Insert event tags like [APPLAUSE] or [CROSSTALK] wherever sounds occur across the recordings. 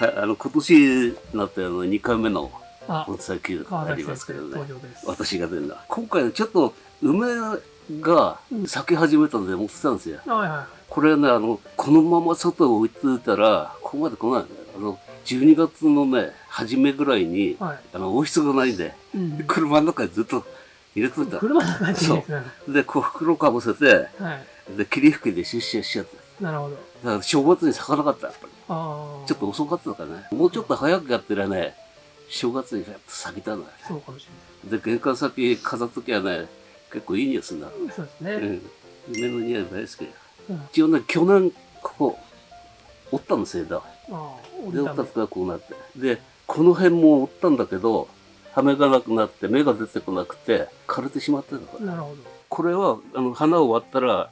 はい、あの今年になってあの2回目のあお伝え級川ありますけどね。私が出るのは今回ちょっと梅が咲き始めたので持ってたんですよ、はいはこれねあのこのまま外を置いてたらここまで来ないあの12月のね初めぐらいにいはい。あの王室がないんでうん車の中にずっと入れといた車の中にですね。でこう袋かぶせてはい。で霧吹きで出社しちゃったなるほど。だから正月に咲かなかったやっぱ。ちょっと遅かったからね。もうちょっと早くやってりゃね正月にやっと咲いたのよそうかもしで玄関先飾っときゃね結構いい匂いするんだれない。そうですね。うん。梅の匂い大好きうん。一応ね去年ここ折ったんですよ枝ああ、折でりたた折ったからこうなって。でこの辺も折ったんだけど羽目がなくなって芽が出てこなくて枯れてしまってるのかめ。なるほこれはあの花を割ったら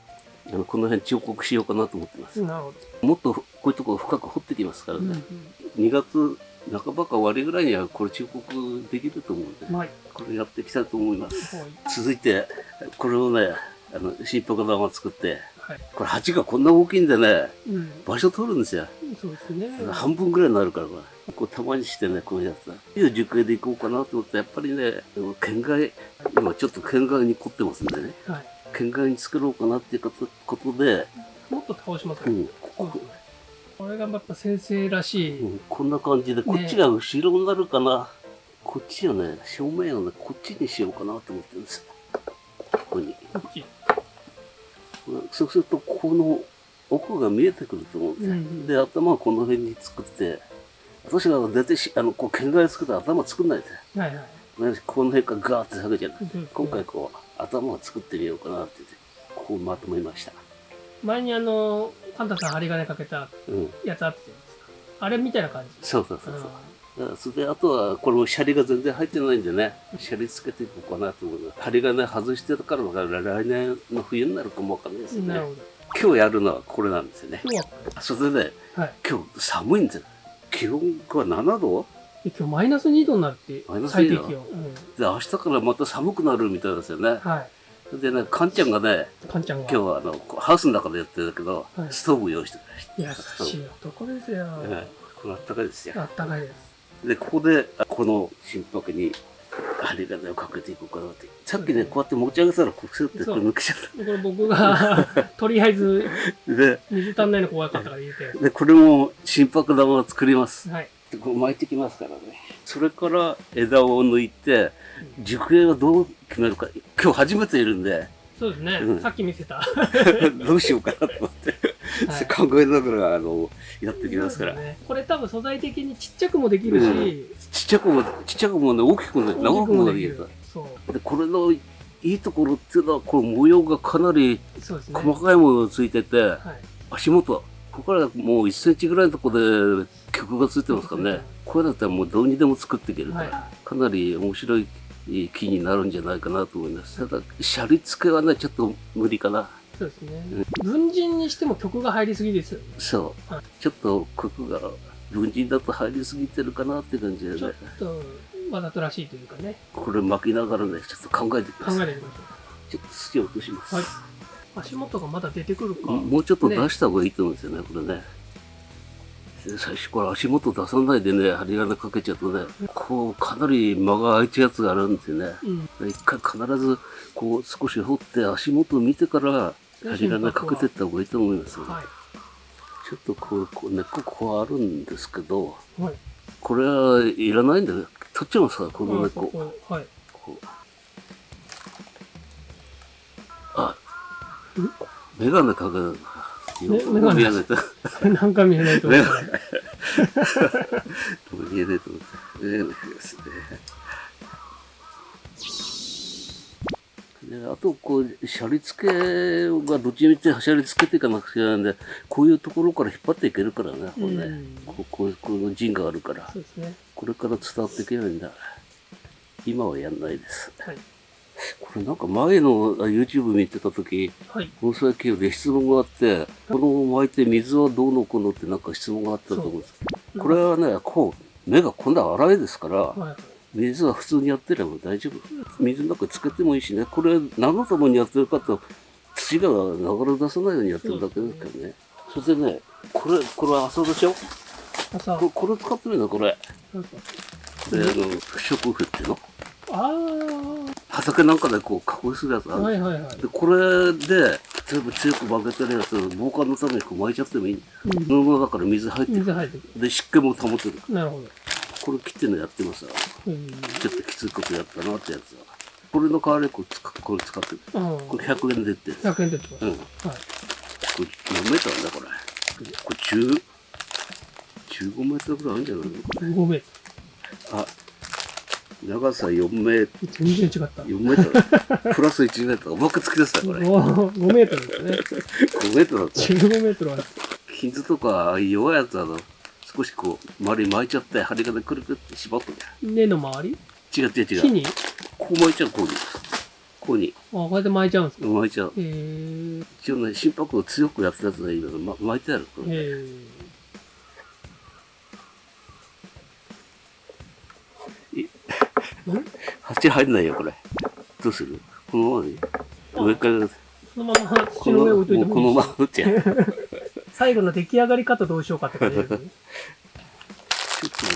あのこの辺彫刻しようかなと思ってますど。なるほもっとこういうところ深く掘ってきますからど。うんね、2月半ばか終わりぐらいにはこれ彫刻できると思うんで、うん。はい。これやっていきたいと思いますはい。続いてこれをねあの新白玉作ってはい。これ鉢がこんな大きいんでねうん。場所取るんですよそうですね。半分ぐらいになるからこれこうたまにしてねこういうやついい熟影でいこうかなと思ってやっぱりね県外今ちょっと県外に凝ってますんでねはい。県外に作ろうかなっていうことで、もっと倒しますね。うん、ここそうですね。これがやっぱ先生らしい。うんこんな感じでこっちが後ろになるかな、こっちをね正面をねこっちにしようかなと思ってるんですよここにこっち。そうするとこの奥が見えてくると思うんですよ、うんで頭はこの辺に作って私が出てしあのこう県外作って頭作んないではいはい。ねこの辺からガーって下げるじゃないそうですね今回こう頭を作ってみようかなって言ってこうまとめました。前にあの、カンタさん針金かけたうん。やつあったじゃないですか。あれみたいな感じ。そうそうそうそう。あだからそれであとはこれもシャリが全然入ってないんでね。シャリつけていこうかなと思う針金外してるからだから来年の冬になるかもわかんないですね。今日やるのはこれなんですよね。今日は、それでねはい。今日寒いんですよ。気温が7度？で今日マイナス2度になるってマイナス2度？最低気温。うん。で明日からまた寒くなるみたいですよねはい。でねカンちゃんがねカンちゃんが。今日はあのこうハウスの中でやってるけど、はいストーブ用意してくれました優しい男ですよ。はいこれあったかいですよあったかいです。でここであこの心拍に針金をかけていこうかなってさっきねこうやって持ち上げたらこうスッてこれ抜けちゃっこれ僕が、[LAUGHS] とりあえず、たで水足んないの怖かったから入れて。でこれも心拍玉を作りますはい。でこう巻いてきますからねそれから枝を抜いて熟影はどう決めるか今日初めているんでそうですね。うんさっき見せた。[LAUGHS] どうしようかなと思って、はい考えながらあのやってきますから、ね、これ多分素材的にちっちゃくもできるし、うんちっちゃくもちっちゃくもね大きくもね長くもできる。そう。でこれのいいところっていうのはこれ模様がかなり。細かい模様がついてて、はい。足元ここからもう1センチぐらいのところで曲がついてますからね。これだったらもうどうにでも作っていけるから、はかなり面白い木になるんじゃないかなと思います。ただシャリ付けはねちょっと無理かな。そうですね。文人にしても曲が入りすぎですよね。そう、はい。ちょっと曲が文人だと入りすぎてるかなって感じでちょっねとわざとらしいというかね、これ巻きながらねちょっと考えてください考えてみましょちょっと土を落とします、はい足元がまだ出てくるか。もうちょっと出した方がいいと思うんですよねこれねで最初から足元出さないでね針金かけちゃうとねこうかなり間が空いたやつがあるんですよねうん。一回必ずこう少し掘って足元を見てから針金かけていった方がいいと思います、はちょっとこうこう根っここうあるんですけどい。はい。これはいらないんだよ取っちゃいますからこの根あっこここはい。こうメガネかけるめメガネ見えないと [LAUGHS] なんか見えないと思メうから。見えないと思ってメガネかけますねであとこうシャリ付けがどっちみちシャリ付けていかなくちゃいけないんでこういうところから引っ張っていけるからねこうね、うんここうこの陣があるからそうですね。これから伝わっていけないんだ今はやんないですはい。これなんか前のあ YouTube 見てた時はい。盆栽系で質問があってこの巻いて水はどうのこうのってなんか質問があったと思うんです。そう。これはねこう目がこんな粗いですからはい。水は普通にやってれば大丈夫。水の中つけてもいいしね。これ何のためにやってるかと土が流れ出さないようにやってるだけですからね。それでねこれこれは朝でしょ？朝、ここれ使ってみるのこれ。なんすかで、あの、不織布っていうの？あ畑なんかでこう加工するやつああ、る。はいはいはい。で、これで、全部強く負けてるやつ、防寒のためにこう巻いちゃってもいい。うん。布の中から水入ってる。水入ってくで、湿気も保てる。る。なるほど。これ切ってんのやってますわ。うん。ちょっときついことやったなってやつは。これの代わりにこれ使これ使ってる。うん。これ100円で売ってる。100円でってこうん。はい。れ何メーターなんだこれ。これ10、15メートルぐらいあるんじゃないの？5メーあ、長さ4メートル。全然違った。4メートル？プラス1メートル。僕突き出したこれ。5 5メートルですね。メートルだった。15メートルは。傷とか弱いやつはあの、少しこう、周り巻いちゃって、針金くるくるって縛っとけ。根の周り？違う違う違う。木に？あ、こう巻いちゃう、こうに。こうに。こうやって巻いちゃうんですか？巻いちゃう。へえ。一応ね、心拍を強くやったやつがいいけど、ま、巻いてある。へえ。鉢入んないよ、これ。どうする？このままに上から、そのまま土このの上置いといてもいいしまま打っちゃう。最後の出来上がり方どうしようかって感じね。[LAUGHS] ちょっ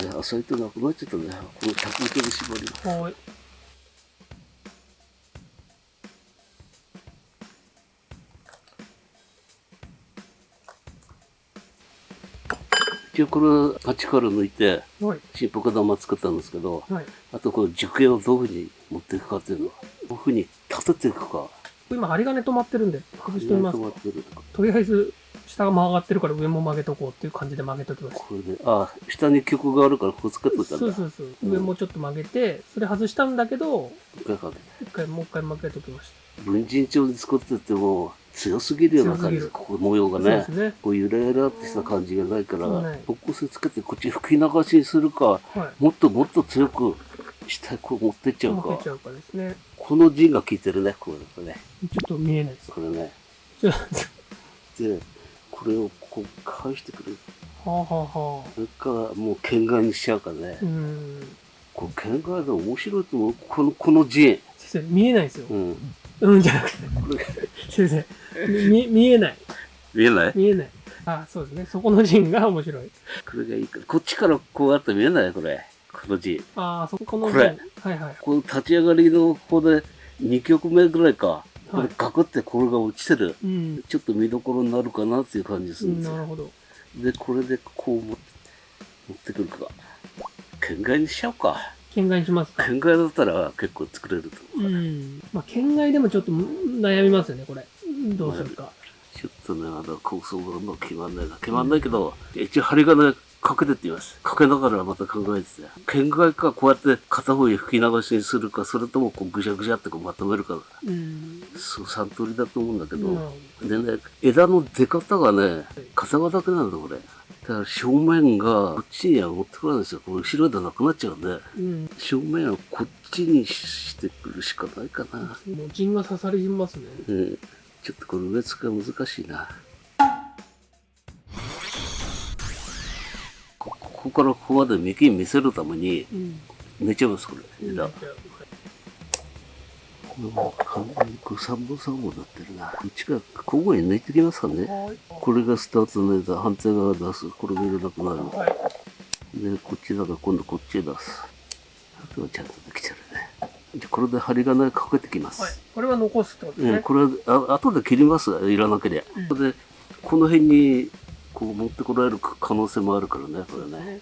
とね、浅いとなくなっちゃったね。この100メートル絞り。はい。一応これ、パチから抜いて、はい。新北玉作ったんですけど、はい。あとこの熟形をどういうふうに持っていくかっていうのは、どういうふうに立てていくか。今針金止まってるんで、外してみます止まってるとりあえず、下が曲がってるから上も曲げとこうっていう感じで曲げときました。これで、あ、下に曲があるからここつけといたんだ。そうそうそう。上もちょっと曲げて、それ外したんだけど、一回もう一回曲げときまし文人帳で作ってても強すぎるような感じここ模様がねすね。こうゆらゆらってした感じがないからない方向性つけてこっち吹き流しにするかはい。もっともっと強く下へこう持ってっちゃうかうかですね。この陣が効いてるねこれねちょっと見えないです。これねでこれをこう返してくると、はあはあはあ。それからもう県外にしちゃうからねうーん。これ県外で面白いと思うこのこの陣先生、見えないですよ。うんうんじゃなくて。これ [LAUGHS] 先生、み [LAUGHS] 見えない。見えない？見えない。あ、そうですね。そこの陣が面白い。これがいいからこっちからこうやって見えない？これこの陣あ、そこの陣。これはいはい。この立ち上がりのここで2曲目ぐらいか、こはいれガクってこれが落ちてる。うん。ちょっと見どころになるかなっていう感じすうんるんですよ。なるほど。で、これでこう持って持ってくるか。県外にしちゃおうか。県外にしますか。県外だったら結構作れると思う。うん。まあ、県外でもちょっと悩みますよね、これ。どうするか。ちょっとね、まだ構想がうまく決まんないな。決まんないけど、一応針金かけてって言います。かけながらまた考えてて。県外かこうやって片方に吹き流しにするか、それともこうぐしゃぐしゃってこうまとめるか。うん。そう、三通りだと思うんだけど。なるほでね、枝の出方がね、片側だけなんだ、これ。だから正面がこっちには持ってこないんですよ。これ後ろ枝なくなっちゃうんで、ど。うん。正面はこっちにしてくるしかないかな。もう陣が刺さりますね。うん。ちょっとこれ植え付けが難しいな。こここからここまで幹見せるためにうん。抜いちゃいます、これ。枝。これもう完全にこう三本三本になってるな。こっちから交互に抜いてきますかね。これがスタートの枝、反対側出す。これがいらなくなる。はい。で、こっちだから今度こっちへ出す。あとはちゃんとできてるね。じゃこれで針金かけてきます。はい。これは残すってことですうん、ね。これはあ後で切ります。いらなければ。うんで、この辺にこう持ってこられる可能性もあるからね、これね。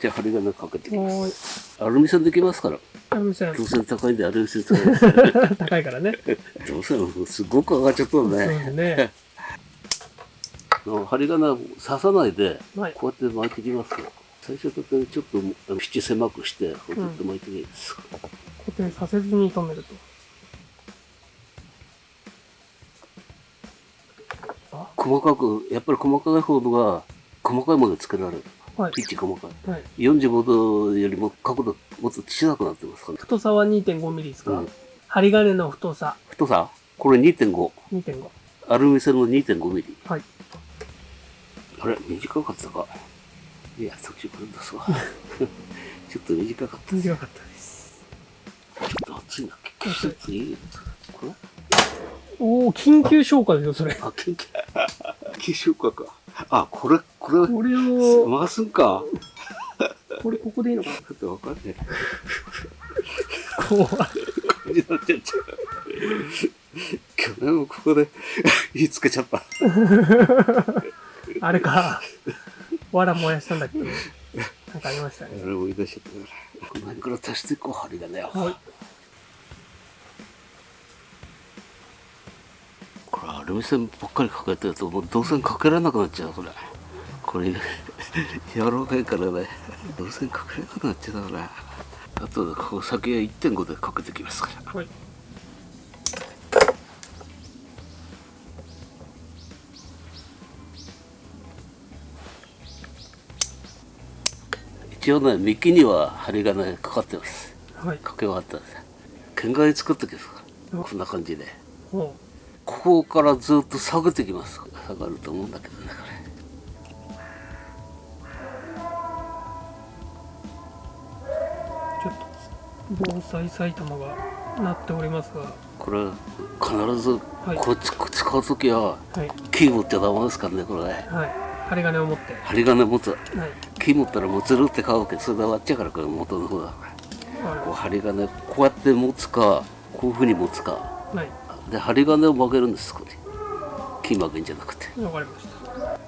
じゃあ針金かけてきまはす。アルミ線できますから。アルミ線強線高いんでアルミ線使い。[LAUGHS] 高いからね。どうせのすごく上がっちゃったそうのでね。すね。の [LAUGHS] 針金を刺さないで、はい。こうやって巻いていきますよ。最初だってちょっとあの縁狭くして、こうやって巻いていきます。固定させずに止めると。細かく、やっぱり細かい方が細かいもので作られる。はい。ピッチ細かい。はい。45度よりも角度もっと小さくなってますから、太さは2.5ミリですか、うん針金の太さ太さ？これ2.5。2.5。アルミ線の2.5ミリ。はい。あれ？短かったか？いや、途中から出すわ。[LAUGHS] ちょっと短かった。ち短かったです。ょっと熱いな。季節いい。これ？おお緊急消火ですよ、それ。あ、緊急。消しようかか。あ、これ、これ、これを、回すんか。これここでいいのかな？ちょっとわかんねえ。怖い。感じになっちゃった。去年もここで火つけちゃった。あれか。わら燃やしたんだっけ？なんかありましたね。あれ追い出しちゃったから。この辺から足していこう、針がね。はい。これアルミ線ばっかりかけてるともう導線かけられなくなっちゃうこれ。これ柔らかいからね。導線かけられなくなっちゃうからあとここ先は1.5でかけてきますから。はい。一応ね幹には針がねかかってます。はい。かけ終わったんです剣が作ってきますこんな感じで。ほここからずっと下げてきます下がると思うんだけどねこう。ちょっと、防災埼玉がなっておりますが。れこれ必ずはいこっち使う時ははい。キー持っちゃダメですからねこれねはい。針金を持って。針金持つはい。木持ったらもうずるって買うけどそれで終わっちゃうからこれ元の方だこうは針金こうやって持つかこういうふうに持つかい。はい。で針金を曲げるんですここに。木曲げんじゃなくて。わかりました。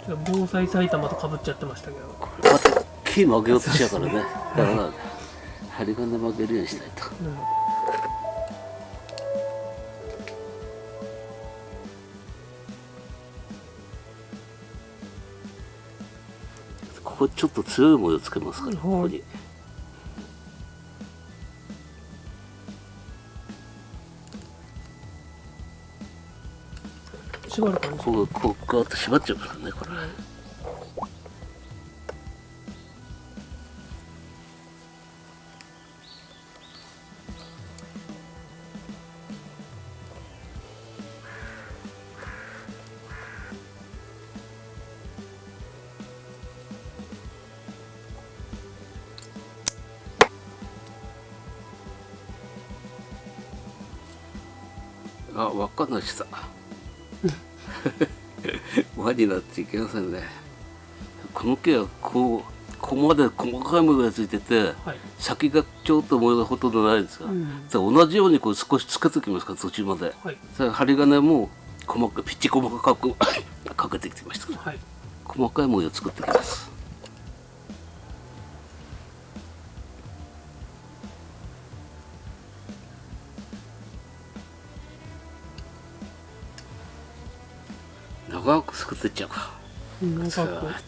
ちょっと防災埼玉と被っちゃってましたけど。こうやって木曲げようとしちゃうからね。[LAUGHS] だから針金曲げるようにしたいと。うん。ここちょっと強い模様つけますからここに縛る感じ。こうこうこうやって縛っちゃうからねこれ。あ輪っかの下輪になっていけませんねこの木はこうここまで細かい模様がついててはい。先がちょっと模様がほとんどないんですが、うん。で同じようにこう少しつけておきますから途中まではい。針金も細かくピッチ細かくかけてきてましたからはい。細かい模様を作ってきますく作ってっちゃうかうんなんかこう。さーっ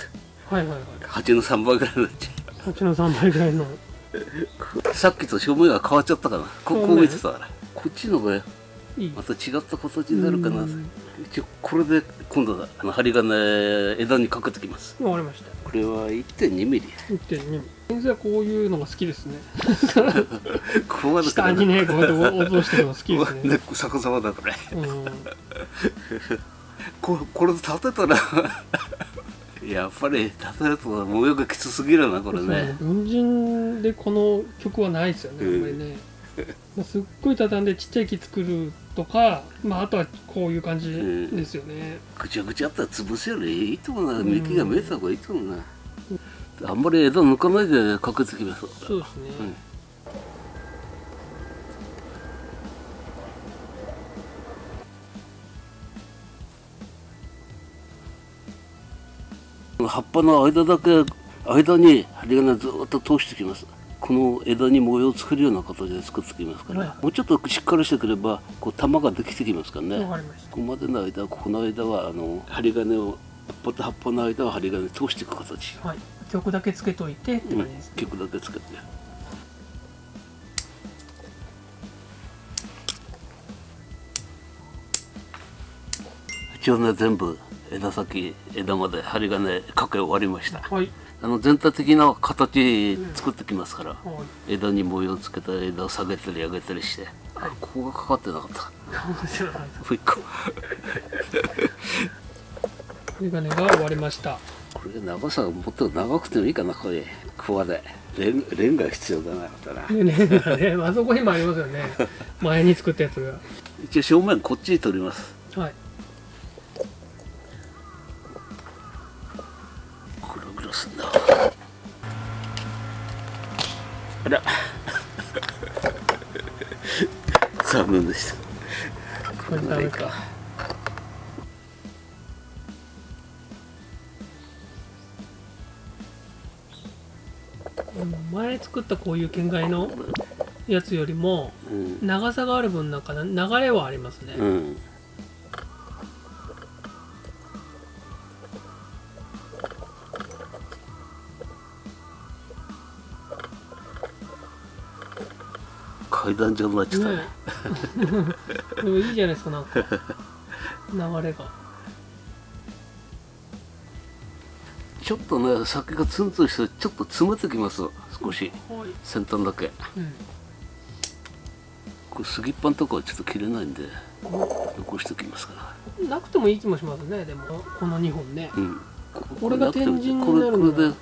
とはいはいはい。8の3倍ぐらいになっちゃ8の3倍ぐらいの。う [LAUGHS] さっきと正面が変わっちゃったかなここ見てたからこっちのがいいま。た違った形になるかなうん一応これで今度はあの針金枝にかけてきますわかりました。これは1.2ミリ1.2。先生はこういうのが好きですね。ここまで下にね、こうやって落としてるの好きこですね [LAUGHS] 逆さまだこれうん。ここれ立てたら [LAUGHS] やっぱり立てると模様がきつすぎるなこれね。文人でこの曲はないですよね、あんまりね。まあすっごい畳んでちっちゃい木作るとか、まあ、あとはこういう感じですよね。ぐちゃぐちゃあったら潰すよりいいと思うな。幹が見えた方がいいと思うな。あんまり枝抜かないでかけてきますそうですね。うん葉っぱの間だけ間に針金ずっと通してきますこの枝に模様を作るような形で作ってきますから、はいもうちょっとしっかりしてくればこう玉ができてきますからね。ここまでの間ここの間はあの針金を葉っぱと葉っぱの間は針金通していく形、はい。曲だけつけといてってうん感じですね。曲だけつけて一応ね全部枝先枝まで針金かけ終わりましたはい。あの全体的な形作ってきますから、はい。枝に模様つけた枝を下げたり上げたりしてあここがかかってなかったもう一個メガネが終わりました。これ長さがもっと長くてもいいかなこれここまでレンレンガ必要だなこれなねね、ね、あそこにもありますよね。前に作ったやつが。一応正面こっちに取りますはい。あら。残念でした？これダメか前作ったこういう県外のやつよりもうん、長さがある分なんかな流れはありますね、うん、階段状になっちゃったねね。えでもいいじゃないですかなんか。流れが。ちょっとね酒がツンツンしてちょっと詰めてきます。少し。はい、先端だけ。うん、これ杉っぱのとこはちょっと切れないんで残しておきますから。なくてもいい気もしますねでも。この2本ね。うん。これが天神になるこれで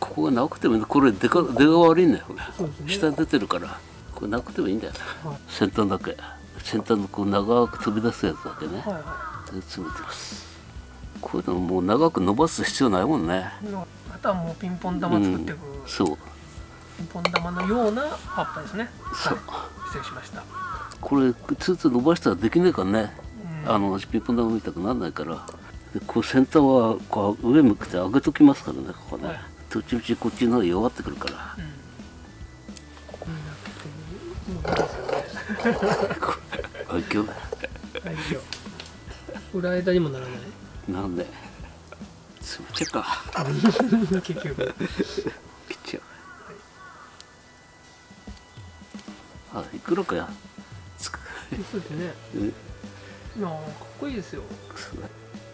ここがなくてもこれ出が出が悪いんだよ。ね。下に出てるからこれなくてもいいんだよ。なはい。先端だけ先端のこう長く飛び出すやつだけね。はいはで詰めてます。こういうのもう長く伸ばす必要ないもんね。いあとはもうピンポン玉作っていく、そう。ピンポン玉のような葉っぱですね。そう。はい。失礼しました、これツーツー伸ばしたらできねえからね。うん。あのピンポン玉みたくならないから。でこう先端はこう上向くて上げときますからねここね、はい。どっちみちこっちの方が弱ってくるから。うん。こんなもういいですよねあいけよはい今日裏枝にもならない。なんで？詰めちゃうか結局。切っちゃうあいくらかや。つく。そうですね。うんいやーかっこいいですよ。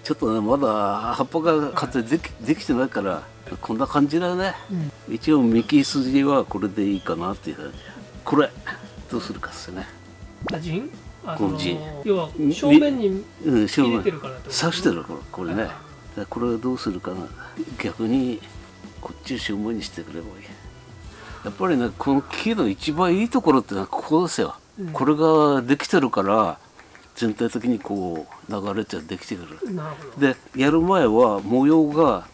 ちょっとねまだ葉っぱが活できできてないからこんな感じだよね。うん。一応幹筋はこれでいいかなっていう感じ。これどうするかっすね。あ陣要はみ正面にうん正面。切れてるからってこと？刺してるこれ。これね。はいでこれをどうするかな。逆にこっちを正面にしてくればいい。やっぱりねこの木の一番いいところってのはここですよ、うん。これができてるから全体的にこう流れてできてくる。なるほど。でやる前は模様が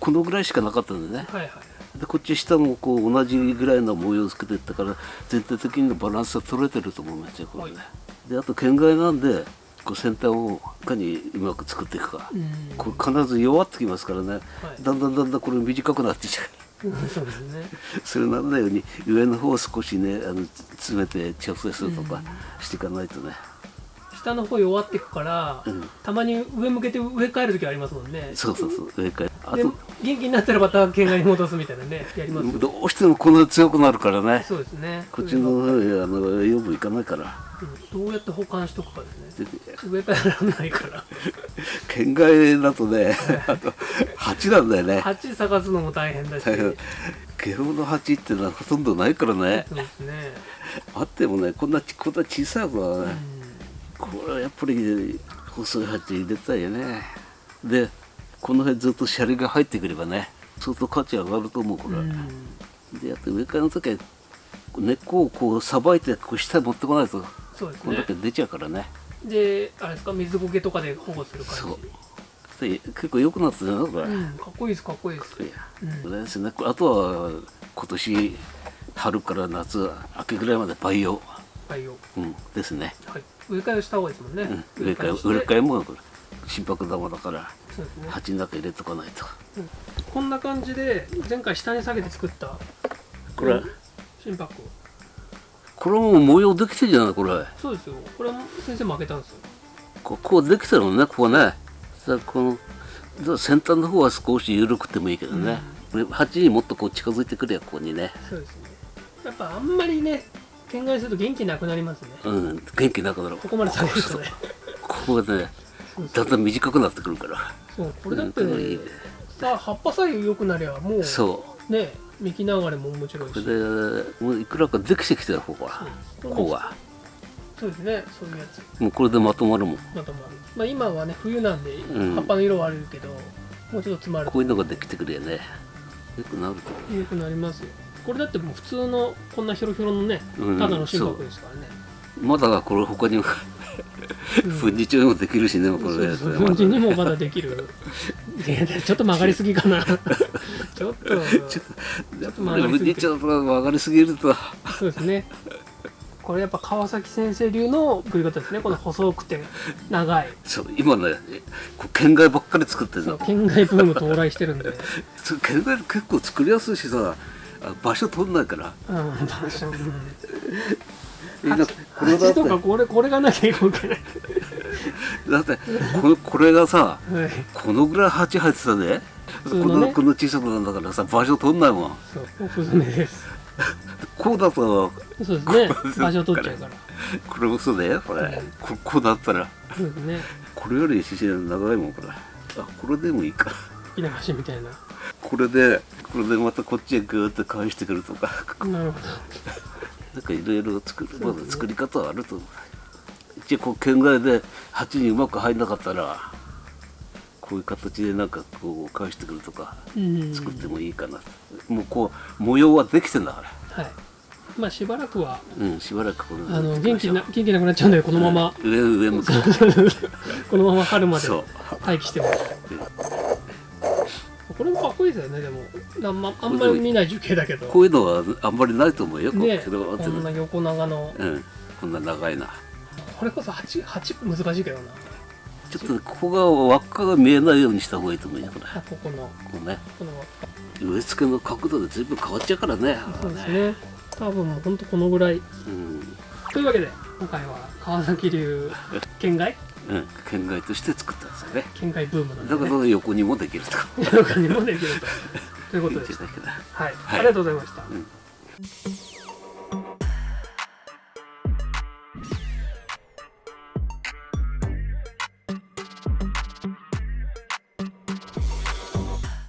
このぐらいしかなかったんでね。はいはいでこっち下もこう同じぐらいの模様をつけていったから全体的にバランスが取れてると思いますよこれね、はであと県外なんでこう先端をいかにうまく作っていくか、うん。これ必ず弱ってきますからね、はい。だんだんだんだんこれ短くなってきちゃう。う [LAUGHS] んそうですね。[LAUGHS] それなんないように上の方を少しねあの詰めて調整するとかしていかないとね、下の方弱っていくから、うん。たまに上向けて植え替える時ありますもんね。そうそうそう上からあでと元気になったらまた県外に戻すみたいなねやりますよ。どうしてもこの強くなるからね。そうですね。こっちの方へあの養分いかないから。うん。どうやって保管しとくかですね。で植え替えられないから。[LAUGHS] 県外だとねあと蜂なんだよね。鉢探すのも大変だし。ゲロの蜂ってのはほとんどないからね。そうですね。あってもねこんなちこんな小さい子はね、うんこれはやっぱり細い鉢入れたいよね。でこの辺ずっとシャリが入ってくればね相当価値上がると思うこれ、うん。であと植え替えの時は根っこをこうさばいてこう下に持ってこないとそうですね。こんだけ出ちゃうからね。であれですか？水苔とかで保護する感じ。そう。で結構良くなってるなこれ、うん。かっこいいですかっこいいです。いやうん。ですね。あとは今年春から夏秋ぐらいまで培養、培養うん、ですね、はい。植え替えをした方がいいですもんね、うん、植え替え植え替えもこれ心拍玉だから鉢の中入れとかないと。こんな感じで前回下に下げて作ったこれ。心拍これもう模様できてるじゃないこれ。そうですよ。これも先生も開けたんですよ。ここうできてるもんねここね。さこの先端の方は少し緩くてもいいけどね、これ鉢にもっとこう近づいてくるよここにね。そうですね。やっぱあんまりね県外すると元気なくなりますね。うん元気なくなる。ここまで下げるとね。ここがねだんだん短くなってくるから。そうこれだって、うんさあ葉っぱさえ良くなりゃもうそう。ね幹流れも面白いし。これでもういくらかできてきてるここはここがそうですねそういうやつ。もうこれでまとまるもん。まとまる、まあ、今はね冬なんでん。葉っぱの色は悪いけど、もうちょっと詰まるこういうのができてくるよね。よくなると良くなりますよこれだってもう普通のこんなヒョロヒョロのねうんただの心拍ですからね、まだこれ他にも粉日調にもできるしねこれ粉塵にもまだできる。ちょっと曲がりすぎかな。[LAUGHS] ちょっとちょっと曲がりすぎてちょっと曲がりすぎ。るとそうですね。これやっぱ川崎先生流の食い方ですね。この細くて長い。そう今ねこう県外ばっかり作ってるの。県外ブーム到来してるんで。[LAUGHS] 県外結構作りやすいしさ。あ場所取んないから。うん場所とかこれこれがなきゃいけない。だってこれこれがさはい。このぐらい鉢入ってたねのね。のこの小さくなんだからさ場所取んないもん。そうおふずめです。こうだとそうですね。場所取っちゃうから。これ嘘だよこれ、うんここうなったら。そうですね。これより姿勢長いもんこれ。あこれでもいいか。稲橋みたいなこれでこれでまたこっちへグーって返してくるとか。なるほど。なんかいろいろ作るまだ作り方はあると思う。一応こう県外で鉢にうまく入んなかったらこういう形でなんかこう返してくるとかうん。作ってもいいかなと。もうこう模様はできてんだから。はい。まあしばらくはうんしばらくこれあの元気な元気なくなっちゃうんでこのまま、上上向く。[LAUGHS] このまま春まで待機してますこれもかっこいいですよねでも。あんまあんまり見ない樹形だけど。こういうのはあんまりないと思うよねここんな横長の。うん。こんな長いな。これこそ鉢鉢難しいけどな。ちょっとここが輪っかが見えないようにした方がいいと思うよこれ。あここの。こうね。この植え付けの角度で随分変わっちゃうからね。そうですね。多分もうほんとこのぐらい。うん。というわけで今回は川崎流県外うん。県外として作ったんですよね。県外ブームなんで、だかね、ら横にもできると。か他にもできると。ということでした。いいんじゃないかな。はい、はい。ありがとうございました、うん